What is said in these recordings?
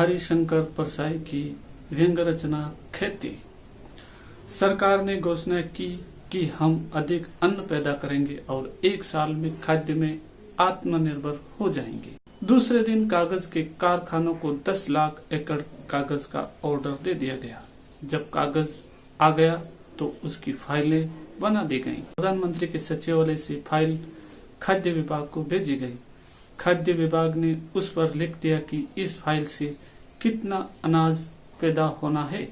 हरिशंकर परसाई की व्यंग रचना खेती। सरकार ने घोषणा की कि हम अधिक अन्न पैदा करेंगे और एक साल में खाद्य में आत्मनिर्भर हो जाएँगे। दूसरे दिन कागज़ के कारखानों को 10 लाख एकड़ कागज़ का ऑर्डर दे दिया गया। जब कागज़ आ गया तो उसकी फाइलें बना दी गईं। प्रधानमंत्री के सचिवालय से फ़ाइल खाद्य विभाग को भेजी गई। खाद्य विभाग ने उस पर लिख दिया कि इस फ़ाइल से कितना अनाज पैदा होना है?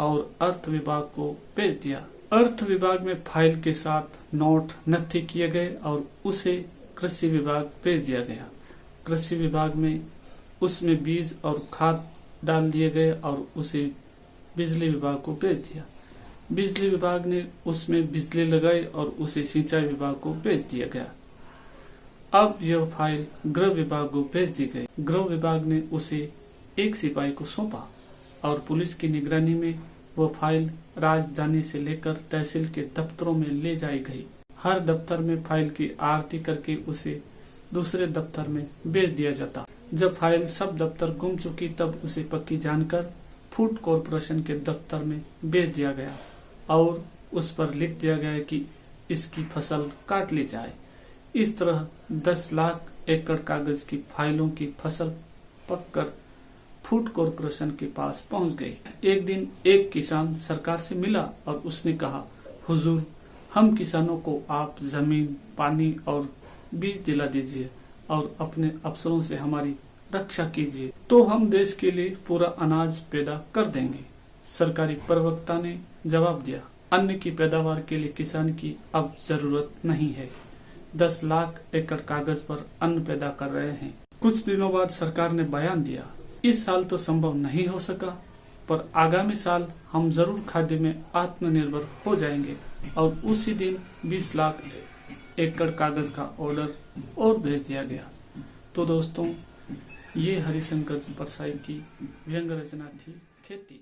और अर्थ विभाग को भेज दिया। अर्थ विभाग में फ़ाइल के साथ नोट नथी किए गए और उसे कृषि विभाग भेज दिया गया। कृषि विभाग में उसमें बीज और खाद डाल दिए गए और उसे बिजली विभाग को भेज दिया। बिजली विभाग ने उसमें बिजली लगाई और उसे सिंचाई विभाग को भेज दिया गया। अब यह फ़ाइल गृह विभाग को भेज दी गई। गृह विभाग ने उसे एक सिपाही को सौंपा और पुलिस की निगरानी में वो फ़ाइल राजधानी से लेकर तहसील के दफ्तरों में ले जाई गई। हर दफ्तर में फ़ाइल की आरती करके उसे दूसरे दफ्तर में भेज दिया जाता। जब फ़ाइल सब दफ्तर गुम चुकी, तब उसे पक्की जानकर फ़ूड कॉरपोरेशन के दफ्तर में भेज दिया गया और उस पर लिख दिया गया कि इसकी फ़सल काट ली जाए। इस तरह 10 लाख एकड़ कागज़ की फाइलों की फ़सल पककर फ़ूड कॉरपोरेशन के पास पहुँच गई एक दिन एक किसान सरकार से मिला और उसने कहा, हुजूर, हम किसानों को आप ज़मीन, पानी और बीज दिला दीजिए और अपने अफसरों से हमारी रक्षा कीजिए तो हम देश के लिए पूरा अनाज पैदा कर देंगे। सरकारी प्रवक्ता ने जवाब दिया अन्न की पैदावार के लिए किसान की अब ज़रूरत नहीं है। दस लाख एकड़ कागज़ पर अन्न पैदा कर रहे हैं। कुछ दिनों बाद सरकार ने बयान दिया इस साल तो संभव नहीं हो सका, पर आगामी साल हम ज़रूर खाद्य में आत्मनिर्भर हो जाएँगे और उसी दिन 20 लाख एकड़ कागज़ का ऑर्डर और भेज दिया गया। तो दोस्तों, ये हरिशंकर परसाई की व्यंग रचना थी खेती।